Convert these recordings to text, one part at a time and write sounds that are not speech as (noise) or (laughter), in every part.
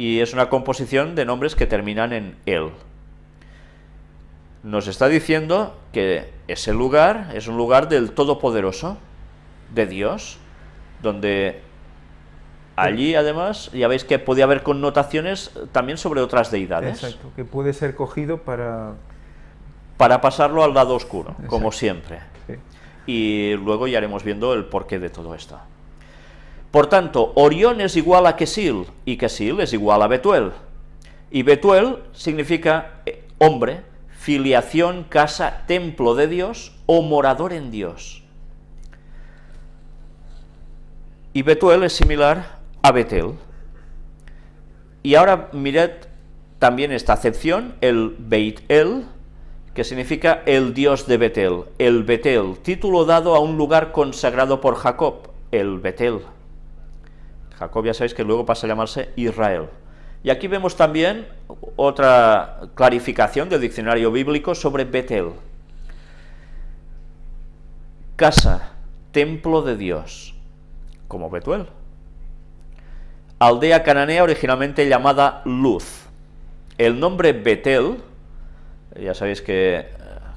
y es una composición de nombres que terminan en el. Nos está diciendo que ese lugar es un lugar del Todopoderoso, de Dios, donde allí además ya veis que podía haber connotaciones también sobre otras deidades. Exacto, que puede ser cogido para... Para pasarlo al lado oscuro, como siempre. Y luego ya haremos viendo el porqué de todo esto. Por tanto, Orión es igual a Kesil, y Kesil es igual a Betuel. Y Betuel significa eh, hombre, filiación, casa, templo de Dios o morador en Dios. Y Betuel es similar a Betel. Y ahora mirad también esta acepción, el Beit El, que significa el Dios de Betel, el Betel, título dado a un lugar consagrado por Jacob, el Betel. Jacob ya sabéis que luego pasa a llamarse Israel. Y aquí vemos también otra clarificación del diccionario bíblico sobre Betel. Casa, templo de Dios, como Betuel. Aldea cananea originalmente llamada Luz. El nombre Betel, ya sabéis que eh,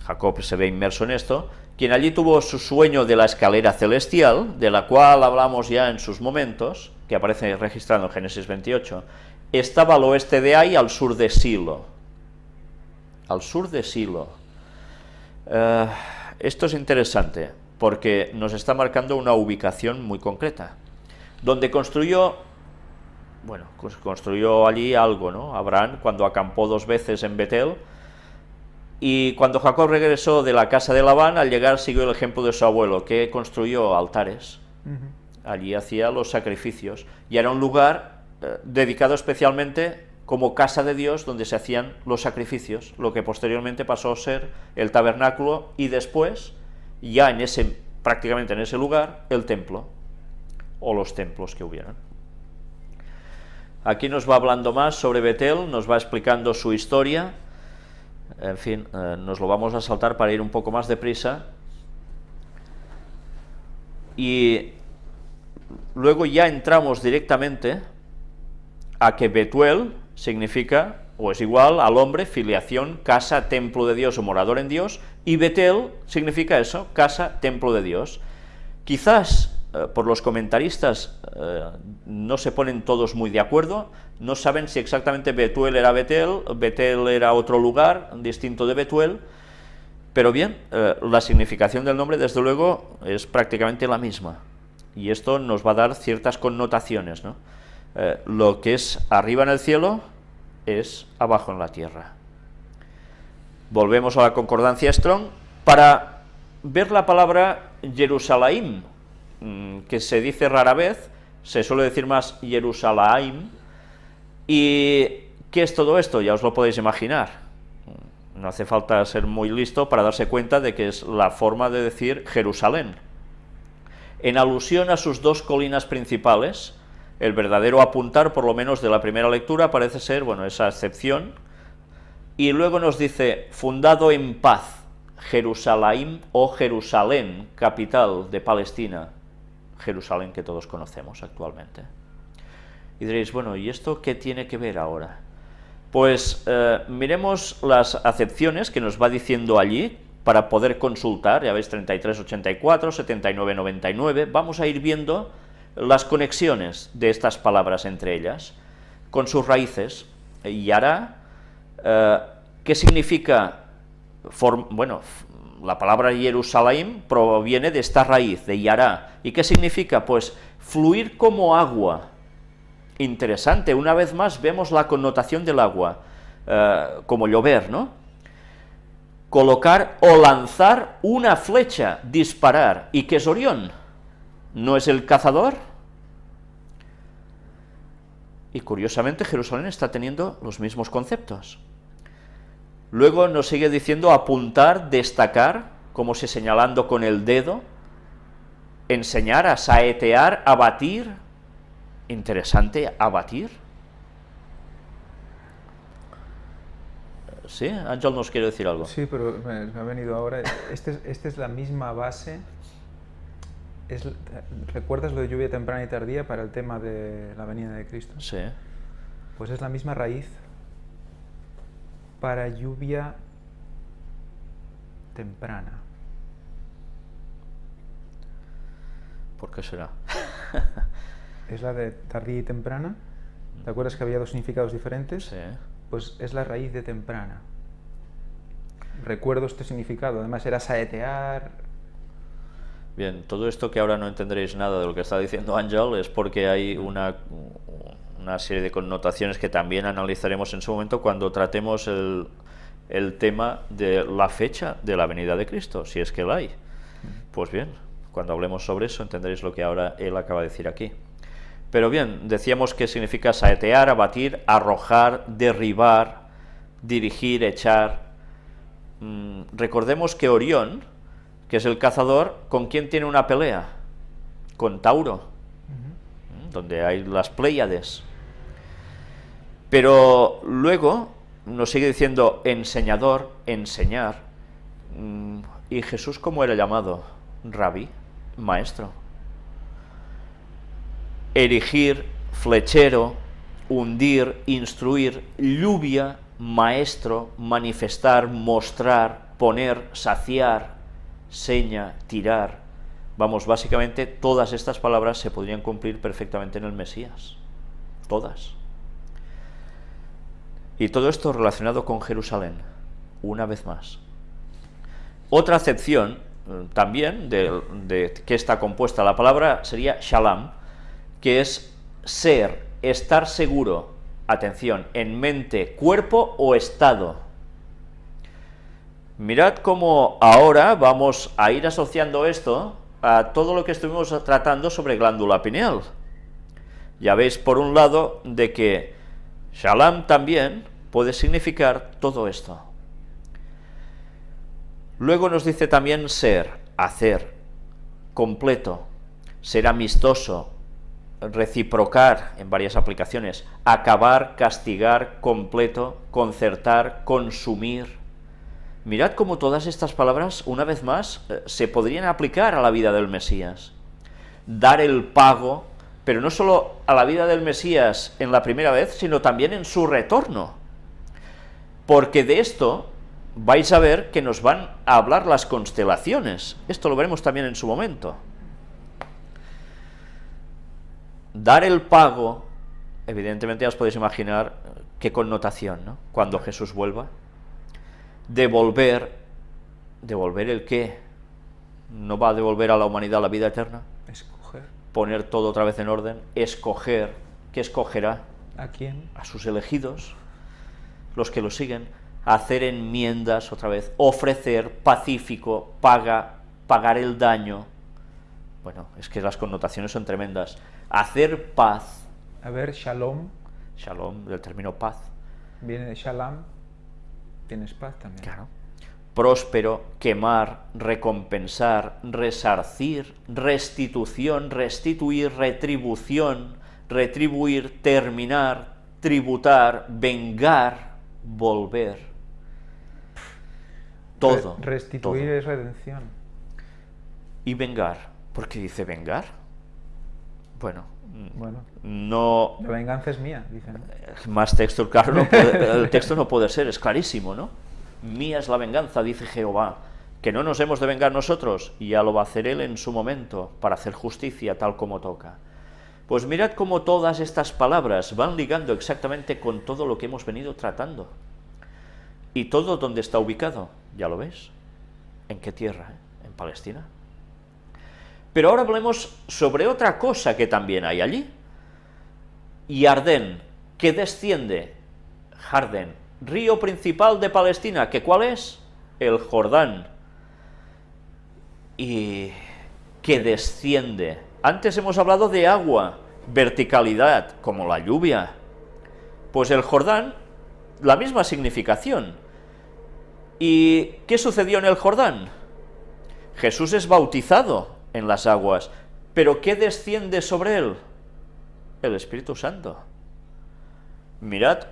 Jacob se ve inmerso en esto, quien allí tuvo su sueño de la escalera celestial, de la cual hablamos ya en sus momentos, que aparece registrado en Génesis 28, estaba al oeste de Ai, al sur de Silo. Al sur de Silo. Eh, esto es interesante, porque nos está marcando una ubicación muy concreta, donde construyó, bueno, pues construyó allí algo, ¿no? Abraham, cuando acampó dos veces en Betel, y cuando Jacob regresó de la casa de Labán, al llegar siguió el ejemplo de su abuelo, que construyó altares. Allí hacía los sacrificios. Y era un lugar eh, dedicado especialmente como casa de Dios, donde se hacían los sacrificios, lo que posteriormente pasó a ser el tabernáculo y después, ya en ese, prácticamente en ese lugar, el templo, o los templos que hubieran. Aquí nos va hablando más sobre Betel, nos va explicando su historia, en fin, eh, nos lo vamos a saltar para ir un poco más deprisa. Y luego ya entramos directamente a que Betuel significa, o es igual al hombre, filiación, casa, templo de Dios o morador en Dios, y Betel significa eso, casa, templo de Dios. Quizás eh, por los comentaristas eh, no se ponen todos muy de acuerdo, no saben si exactamente Betuel era Betel, Betel era otro lugar distinto de Betuel, pero bien, eh, la significación del nombre desde luego es prácticamente la misma, y esto nos va a dar ciertas connotaciones, lo que es arriba en el cielo es abajo en la tierra. Volvemos a la concordancia Strong para ver la palabra Jerusalén, Mm, que se dice rara vez, se suele decir más Jerusalén, y ¿qué es todo esto? Ya os lo podéis imaginar. No hace falta ser muy listo para darse cuenta de que es la forma de decir Jerusalén. En alusión a sus dos colinas principales, el verdadero apuntar, por lo menos de la primera lectura, parece ser, bueno, esa excepción, y luego nos dice, fundado en paz, Jerusalén o Jerusalén, capital de Palestina, Jerusalén que todos conocemos actualmente. Y diréis, bueno, ¿y esto qué tiene que ver ahora? Pues eh, miremos las acepciones que nos va diciendo allí para poder consultar, ya veis 3384, 7999, vamos a ir viendo las conexiones de estas palabras entre ellas, con sus raíces, y hará, eh, ¿qué significa? bueno, la palabra Jerusalén proviene de esta raíz, de Yará. ¿Y qué significa? Pues fluir como agua. Interesante, una vez más vemos la connotación del agua, eh, como llover, ¿no? Colocar o lanzar una flecha, disparar. ¿Y qué es Orión? ¿No es el cazador? Y curiosamente Jerusalén está teniendo los mismos conceptos. Luego nos sigue diciendo apuntar, destacar, como si señalando con el dedo, enseñar, a saetear, abatir, interesante, abatir. ¿Sí? Ángel nos quiere decir algo. Sí, pero me, ha venido ahora, esta es, este es la misma base, ¿recuerdas lo de lluvia temprana y tardía para el tema de la venida de Cristo? Sí. Pues es la misma raíz para lluvia temprana. ¿Por qué será? (laughs) Es la de tardía y temprana. ¿Te acuerdas que había dos significados diferentes? Sí. Pues es la raíz de temprana. Recuerdo este significado. Además era saetear. Bien, todo esto que ahora no entenderéis nada de lo que está diciendo Ángel es porque hay una, una serie de connotaciones que también analizaremos en su momento cuando tratemos el, el tema de la fecha de la venida de Cristo, si es que la hay. Pues bien, cuando hablemos sobre eso entenderéis lo que ahora él acaba de decir aquí. Pero bien, decíamos que significa saetear, abatir, arrojar, derribar, dirigir, echar. Mm, recordemos que Orión, que es el cazador, ¿con quién tiene una pelea? Con Tauro, mm, donde hay las Pléyades. Pero luego nos sigue diciendo enseñador, enseñar. Mm, ¿Y Jesús cómo era llamado? Rabí, maestro. Erigir, flechero, hundir, instruir, lluvia, maestro, manifestar, mostrar, poner, saciar, seña, tirar. Vamos, básicamente todas estas palabras se podrían cumplir perfectamente en el Mesías. Todas. Y todo esto relacionado con Jerusalén, una vez más. Otra acepción eh, también de, que está compuesta la palabra sería shalom, que es ser, estar seguro, atención, en mente, cuerpo o estado. Mirad cómo ahora vamos a ir asociando esto a todo lo que estuvimos tratando sobre glándula pineal. Ya veis, por un lado, de que Shalom también puede significar todo esto. Luego nos dice también ser, hacer, completo, ser amistoso, reciprocar en varias aplicaciones, acabar, castigar, completo, concertar, consumir. Mirad cómo todas estas palabras, una vez más, eh, se podrían aplicar a la vida del Mesías. Dar el pago, pero no solo a la vida del Mesías en la primera vez, sino también en su retorno. Porque de esto vais a ver que nos van a hablar las constelaciones. Esto lo veremos también en su momento. Dar el pago, evidentemente ya os podéis imaginar qué connotación, ¿no? Cuando Jesús vuelva. Devolver, ¿devolver el qué? ¿No va a devolver a la humanidad la vida eterna? Escoger. Poner todo otra vez en orden, escoger, ¿qué escogerá? ¿A quién? A sus elegidos, los que lo siguen, hacer enmiendas otra vez, ofrecer, pacífico, paga, pagar el daño. Bueno, es que las connotaciones son tremendas. Hacer paz. A ver, shalom Shalom, del término paz. viene de shalom. Tienes paz también. Claro. Próspero, quemar, recompensar, resarcir, restitución, restituir, retribución, retribuir, terminar, tributar, vengar, volver. Todo. Re- restituir todo. es redención. Y vengar. ¿Por qué dice vengar? Bueno, mm, Bueno, no... la venganza es mía, dicen. Más texto, claro, no puede- (laughs) el texto no puede ser, es clarísimo, ¿no? Mía es la venganza, dice Jehová, que no nos hemos de vengar nosotros, y ya lo va a hacer Él en su momento, para hacer justicia tal como toca. Pues mirad cómo todas estas palabras van ligando exactamente con todo lo que hemos venido tratando. ¿Y todo dónde está ubicado? ¿Ya lo ves? ¿En qué tierra? eh? ¿En Palestina? Pero ahora hablemos sobre otra cosa que también hay allí. Yardén, que desciende, Jardén, río principal de Palestina, que cuál es? El Jordán. Y que desciende. Antes hemos hablado de agua, verticalidad, como la lluvia. Pues el Jordán, la misma significación. ¿Y qué sucedió en el Jordán? Jesús es bautizado en las aguas, pero ¿qué desciende sobre él? El Espíritu Santo. Mirad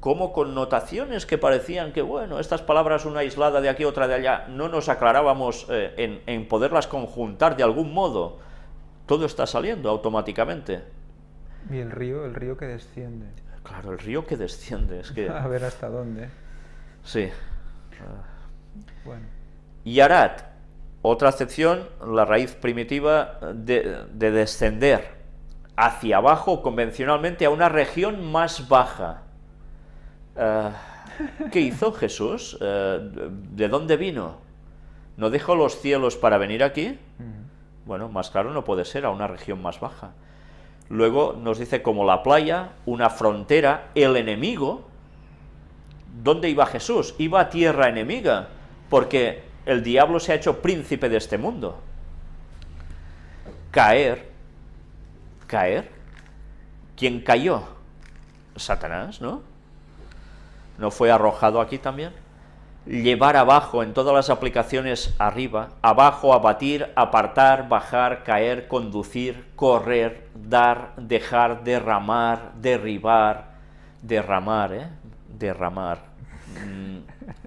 cómo connotaciones que parecían que, bueno, estas palabras una aislada de aquí, otra de allá, no nos aclarábamos eh, en, en poderlas conjuntar de algún modo. Todo está saliendo automáticamente. Y el río, el río que desciende. Claro, el río que desciende, es que... (laughs) A ver hasta dónde. Sí. Bueno. Yarat, otra acepción, la raíz primitiva de, de descender hacia abajo convencionalmente a una región más baja. Eh, ¿Qué hizo Jesús? Eh, ¿De dónde vino? ¿No dejó los cielos para venir aquí? Mm. Bueno, más claro no puede ser, a una región más baja. Luego nos dice como la playa, una frontera, el enemigo. ¿Dónde iba Jesús? Iba a tierra enemiga, porque el diablo se ha hecho príncipe de este mundo. Caer, caer. ¿Quién cayó? Satanás, ¿no? ¿No fue arrojado aquí también? Llevar abajo, en todas las aplicaciones arriba, abajo, abatir, apartar, bajar, caer, conducir, correr, dar, dejar, derramar, derribar, derramar, ¿eh? Derramar. Mm,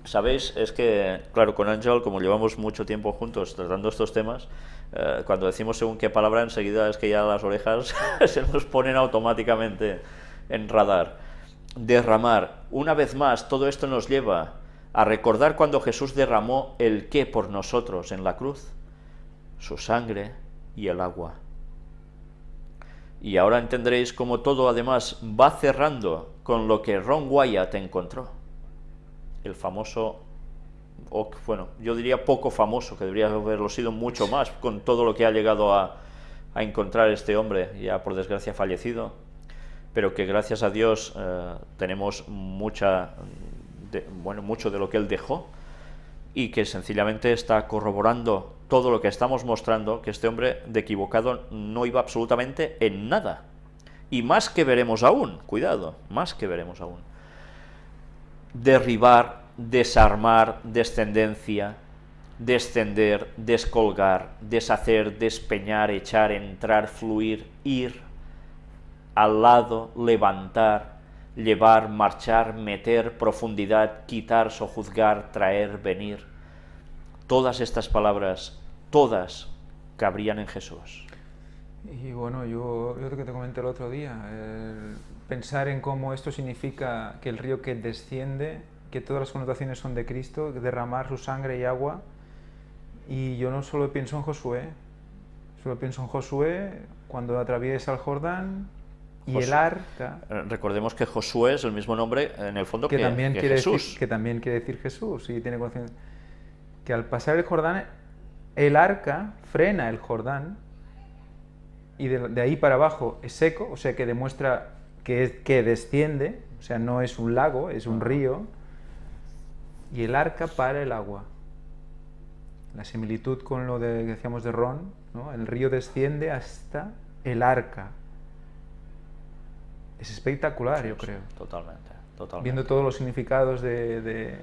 ¿Sabéis? Es que, claro, con Ángel, como llevamos mucho tiempo juntos tratando estos temas, eh, cuando decimos según qué palabra, enseguida es que ya las orejas (laughs) se nos ponen automáticamente en radar. Derramar. Una vez más, todo esto nos lleva a recordar cuando Jesús derramó el qué por nosotros en la cruz, su sangre y el agua. Y ahora entenderéis cómo todo además va cerrando con lo que Ron Wyatt encontró. El famoso, bueno, yo diría poco famoso, que debería haberlo sido mucho más, con todo lo que ha llegado a, a encontrar este hombre, ya por desgracia fallecido, pero que gracias a Dios eh, tenemos mucha, de, bueno, mucho de lo que él dejó, y que sencillamente está corroborando todo lo que estamos mostrando, que este hombre de equivocado no iba absolutamente en nada. Y más que veremos aún, cuidado, más que veremos aún. Derribar, desarmar, descendencia, descender, descolgar, deshacer, despeñar, echar, entrar, fluir, ir, al lado, levantar, llevar, marchar, meter, profundidad, quitar, sojuzgar, traer, venir. Todas estas palabras, todas cabrían en Jesús. Y bueno, yo, yo lo que te comenté el otro día, el pensar en cómo esto significa que el río que desciende, que todas las connotaciones son de Cristo, derramar su sangre y agua, y yo no solo pienso en Josué, solo pienso en Josué cuando atraviesa el Jordán, y el arca, Eh, Recordemos que Josué es el mismo nombre en el fondo que, que, también que quiere Jesús. Decir, que también quiere decir Jesús, y tiene conciencia. Que al pasar el Jordán, el arca frena el Jordán, y de, de ahí para abajo es seco, o sea que demuestra que, es- que desciende, o sea, no es un lago, es un río, y el arca para el agua. La similitud con lo de, que decíamos de Ron, ¿no? el río desciende hasta el arca. Es espectacular, yo Sí, creo Totalmente, totalmente. viendo todos los significados de, de,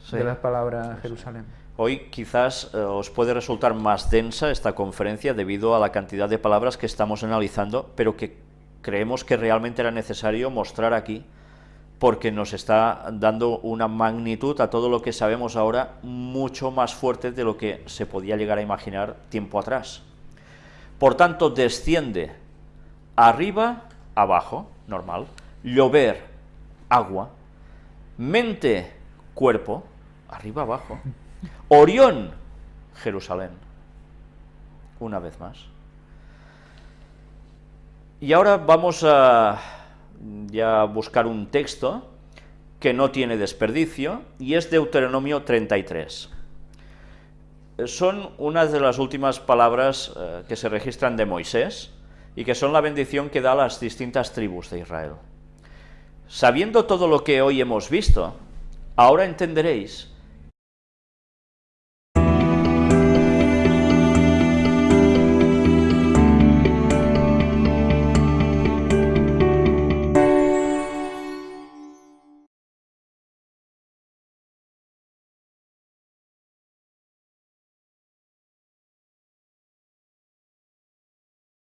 Sí. de la palabra Jerusalén. Hoy quizás eh, os puede resultar más densa esta conferencia debido a la cantidad de palabras que estamos analizando, pero que creemos que realmente era necesario mostrar aquí porque nos está dando una magnitud a todo lo que sabemos ahora mucho más fuerte de lo que se podía llegar a imaginar tiempo atrás. Por tanto, desciende arriba, abajo, normal, llover, agua, mente, cuerpo, arriba, abajo, Orión, Jerusalén, una vez más. Y ahora vamos a buscar un texto que no tiene desperdicio y es Deuteronomio 33. Eh, Son unas de las últimas palabras eh, que se registran de Moisés y que son la bendición que da a las distintas tribus de Israel. Sabiendo todo lo que hoy hemos visto, ahora entenderéis